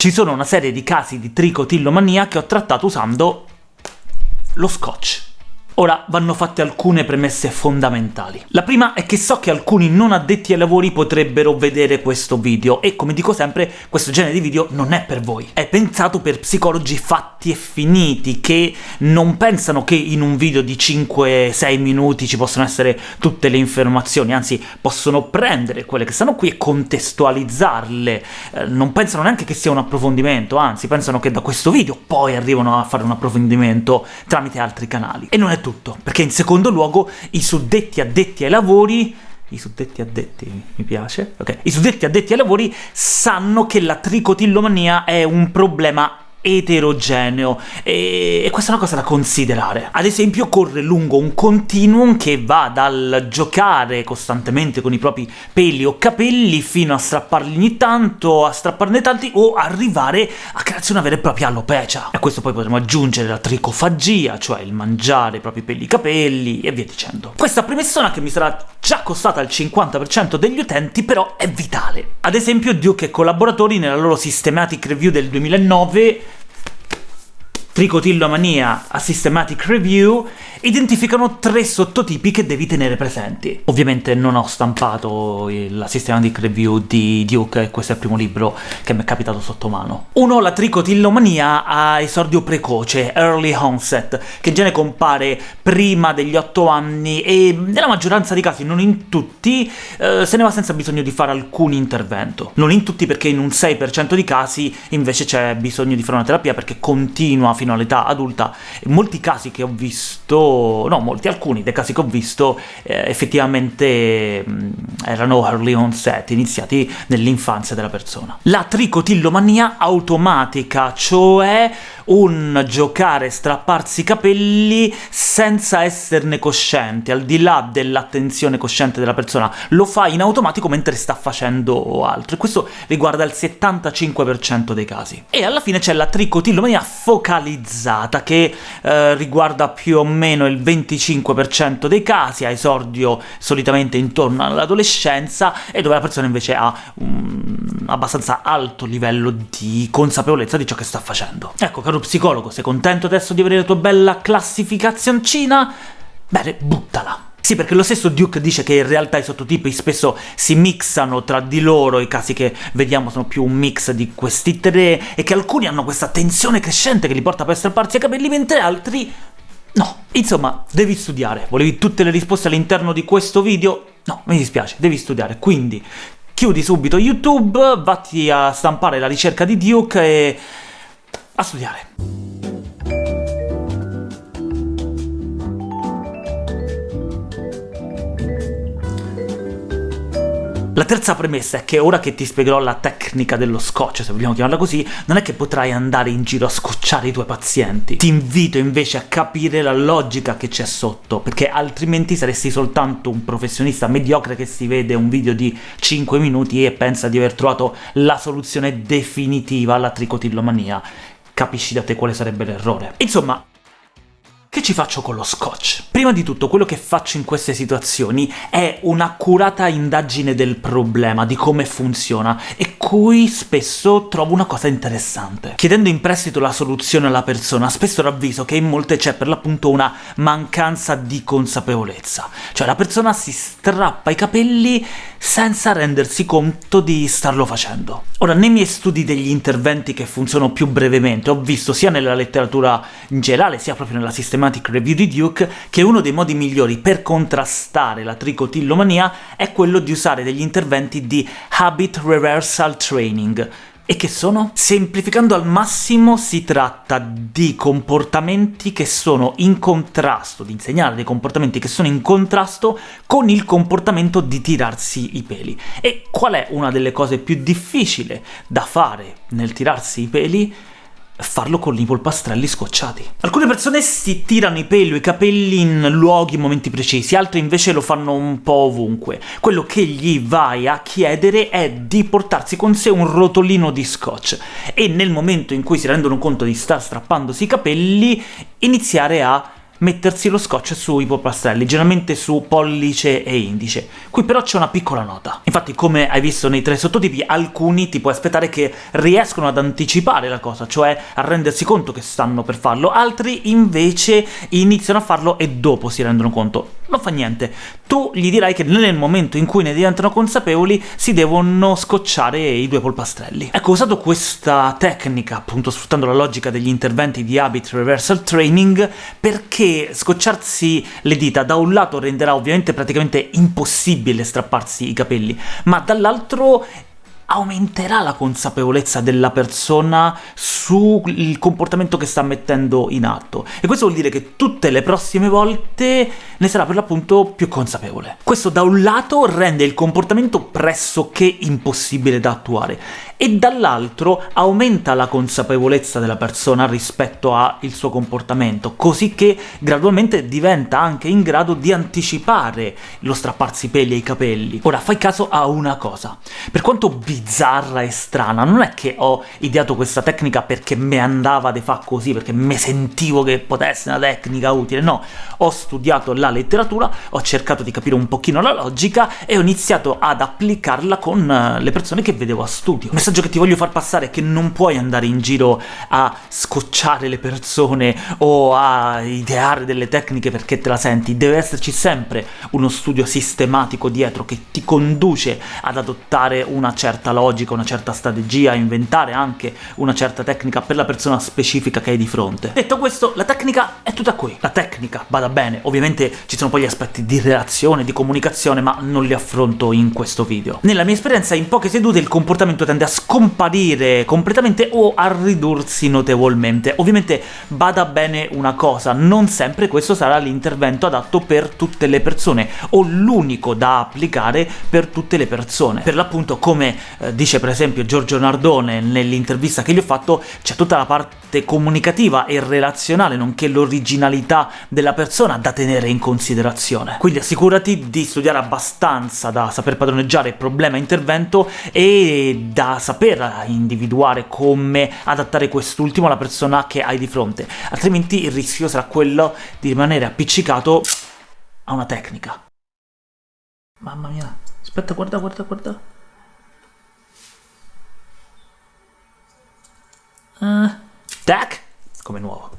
Ci sono una serie di casi di tricotillomania che ho trattato usando lo scotch. Ora vanno fatte alcune premesse fondamentali. La prima è che so che alcuni non addetti ai lavori potrebbero vedere questo video, e come dico sempre, questo genere di video non è per voi. È pensato per psicologi fatti e finiti, che non pensano che in un video di 5-6 minuti ci possono essere tutte le informazioni, anzi possono prendere quelle che stanno qui e contestualizzarle. Eh, non pensano neanche che sia un approfondimento, anzi pensano che da questo video poi arrivano a fare un approfondimento tramite altri canali. E non è tutto tutto, perché in secondo luogo i suddetti addetti ai lavori i suddetti addetti, mi piace, ok, i suddetti addetti ai lavori sanno che la tricotillomania è un problema eterogeneo e, questa è una cosa da considerare. Ad esempio corre lungo un continuum che va dal giocare costantemente con i propri peli o capelli fino a strapparli ogni tanto, a strapparne tanti o arrivare a crearsi una vera e propria alopecia. A questo poi potremo aggiungere la tricofagia, cioè il mangiare i propri peli e capelli e via dicendo. Questa premessona che mi sarà già costata il 50% degli utenti però è vitale. Ad esempio Duke e collaboratori nella loro Systematic Review del 2009 Tricotillomania a Systematic Review identificano tre sottotipi che devi tenere presenti. Ovviamente non ho stampato la Systematic Review di Duke, questo è il primo libro che mi è capitato sotto mano. Uno, la tricotillomania a esordio precoce, early onset, che in genere compare prima degli 8 anni e nella maggioranza dei casi, non in tutti, eh, se ne va senza bisogno di fare alcun intervento. Non in tutti perché in un 6% di casi invece c'è bisogno di fare una terapia perché continua fino all'età adulta. Molti casi che ho visto no molti, alcuni dei casi che ho visto eh, effettivamente mh, erano early onset, iniziati nell'infanzia della persona. La tricotillomania automatica, cioè un giocare, strapparsi i capelli senza esserne coscienti, al di là dell'attenzione cosciente della persona, lo fa in automatico mentre sta facendo altro, e questo riguarda il 75% dei casi. E alla fine c'è la tricotillomania focalizzata, che eh, riguarda più o meno il 25% dei casi, ha esordio solitamente intorno all'adolescenza, e dove la persona invece ha un abbastanza alto livello di consapevolezza di ciò che sta facendo. Ecco, caro psicologo, sei contento adesso di avere la tua bella classificazioncina? Bene, buttala! Sì, perché lo stesso Duke dice che in realtà i sottotipi spesso si mixano tra di loro, i casi che vediamo sono più un mix di questi tre, e che alcuni hanno questa tensione crescente che li porta a strapparsi i capelli, mentre altri no. Insomma, devi studiare. Volevi tutte le risposte all'interno di questo video? No, mi dispiace, devi studiare. Quindi chiudi subito YouTube, vatti a stampare la ricerca di Duke e a studiare. La terza premessa è che ora che ti spiegherò la tecnica dello scotch, se vogliamo chiamarla così, non è che potrai andare in giro a scocciare i tuoi pazienti. Ti invito invece a capire la logica che c'è sotto, perché altrimenti saresti soltanto un professionista mediocre che si vede un video di 5 minuti e pensa di aver trovato la soluzione definitiva alla tricotillomania. Capisci da te quale sarebbe l'errore. Insomma, che ci faccio con lo scotch? Prima di tutto, quello che faccio in queste situazioni è un'accurata indagine del problema, di come funziona, e cui spesso trovo una cosa interessante. Chiedendo in prestito la soluzione alla persona, spesso ravviso che in molte c'è per l'appunto una mancanza di consapevolezza. Cioè la persona si strappa i capelli senza rendersi conto di starlo facendo. Ora, nei miei studi degli interventi che funzionano più brevemente, ho visto sia nella letteratura in generale, sia proprio nella sistematica Systematic Review di Duke che uno dei modi migliori per contrastare la tricotillomania è quello di usare degli interventi di Habit Reversal Training, e che sono? Semplificando al massimo si tratta di comportamenti che sono in contrasto, di insegnare dei comportamenti che sono in contrasto con il comportamento di tirarsi i peli. E qual è una delle cose più difficili da fare nel tirarsi i peli? Farlo con i polpastrelli scocciati. Alcune persone si tirano i peli o i capelli in luoghi e momenti precisi, altre invece lo fanno un po' ovunque. Quello che gli vai a chiedere è di portarsi con sé un rotolino di scotch, e nel momento in cui si rendono conto di star strappandosi i capelli, iniziare a mettersi lo scotch sui polpastrelli, generalmente su pollice e indice. Qui però c'è una piccola nota. Infatti, come hai visto nei tre sottotipi, alcuni ti puoi aspettare che riescono ad anticipare la cosa, cioè a rendersi conto che stanno per farlo, altri invece iniziano a farlo e dopo si rendono conto. Non fa niente, tu gli dirai che nel momento in cui ne diventano consapevoli si devono scocciare i due polpastrelli. Ecco, usato questa tecnica, appunto sfruttando la logica degli interventi di Habit Reversal Training, perché scocciarsi le dita da un lato renderà ovviamente praticamente impossibile strapparsi i capelli, ma dall'altro aumenterà la consapevolezza della persona sul comportamento che sta mettendo in atto, e questo vuol dire che tutte le prossime volte ne sarà per l'appunto più consapevole. Questo da un lato rende il comportamento pressoché impossibile da attuare, e dall'altro aumenta la consapevolezza della persona rispetto al suo comportamento, così che gradualmente diventa anche in grado di anticipare lo strapparsi i peli e i capelli. Ora, fai caso a una cosa. Per quanto bizzarra e strana, non è che ho ideato questa tecnica perché mi andava di fa così, perché mi sentivo che potesse una tecnica utile, no. Ho studiato la letteratura, ho cercato di capire un pochino la logica e ho iniziato ad applicarla con eh, le persone che vedevo a studio messaggio che ti voglio far passare è che non puoi andare in giro a scocciare le persone o a ideare delle tecniche perché te la senti, deve esserci sempre uno studio sistematico dietro che ti conduce ad adottare una certa logica, una certa strategia, a inventare anche una certa tecnica per la persona specifica che hai di fronte. Detto questo, la tecnica è tutta qui. La tecnica, vada bene, ovviamente ci sono poi gli aspetti di relazione, di comunicazione, ma non li affronto in questo video. Nella mia esperienza, in poche sedute il comportamento tende a scomparire completamente o a ridursi notevolmente. Ovviamente bada bene una cosa, non sempre questo sarà l'intervento adatto per tutte le persone, o l'unico da applicare per tutte le persone. Per l'appunto, come eh, dice per esempio Giorgio Nardone nell'intervista che gli ho fatto, c'è tutta la parte comunicativa e relazionale, nonché l'originalità della persona da tenere in considerazione. Quindi assicurati di studiare abbastanza da saper padroneggiare problema-intervento e da saper individuare come adattare quest'ultimo alla persona che hai di fronte, altrimenti il rischio sarà quello di rimanere appiccicato a una tecnica. Mamma mia, aspetta, guarda, guarda, guarda. Uh, tac! Come nuovo.